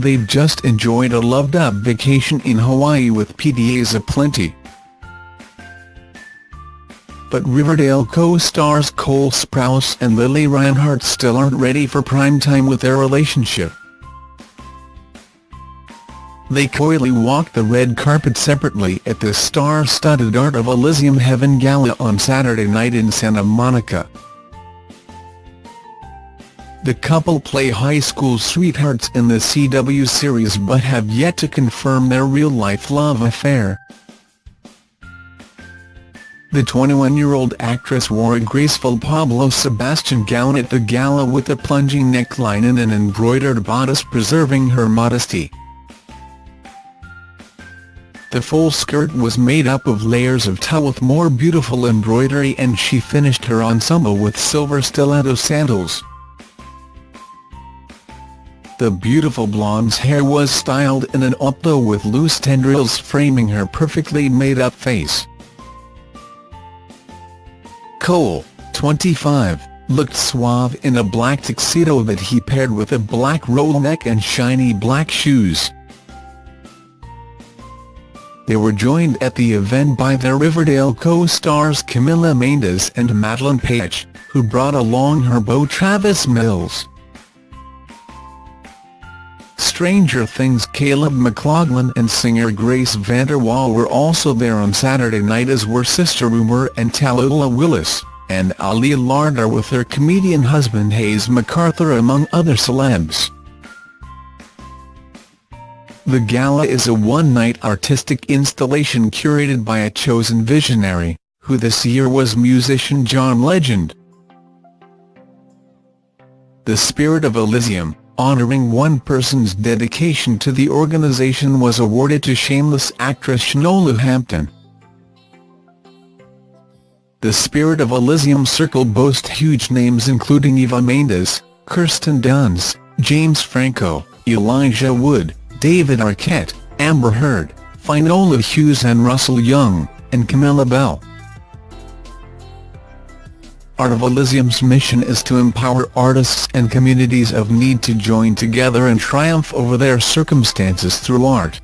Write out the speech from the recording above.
they've just enjoyed a loved-up vacation in Hawaii with PDAs aplenty. But Riverdale co-stars Cole Sprouse and Lili Reinhart still aren't ready for prime time with their relationship. They coyly walked the red carpet separately at the star-studded Art of Elysium Heaven Gala on Saturday night in Santa Monica. The couple play high school sweethearts in the CW series but have yet to confirm their real-life love affair. The 21-year-old actress wore a graceful Pablo Sebastian gown at the gala with a plunging neckline and an embroidered bodice preserving her modesty. The full skirt was made up of layers of tulle with more beautiful embroidery and she finished her ensemble with silver stiletto sandals. The beautiful blonde's hair was styled in an updo with loose tendrils framing her perfectly made-up face. Cole, 25, looked suave in a black tuxedo that he paired with a black roll neck and shiny black shoes. They were joined at the event by their Riverdale co-stars Camila Mendes and Madelaine Petsch, who brought along her beau Travis Mills. Stranger Things Caleb McLaughlin and singer Grace VanderWaal were also there on Saturday night as were Sister Rumer and Tallulah Willis, and Ali Larter with her comedian husband Hayes MacArthur among other celebs. The gala is a one-night artistic installation curated by a chosen visionary, who this year was musician John Legend. The Spirit of Elysium, honouring one person's dedication to the organisation was awarded to Shameless actress Shanola Hampton. The Spirit of Elysium Circle boasts huge names including Eva Mendes, Kirsten Dunst, James Franco, Elijah Wood, David Arquette, Amber Heard, Finola Hughes and Russell Young, and Camilla Belle. Art of Elysium's mission is to empower artists and communities of need to join together and triumph over their circumstances through art.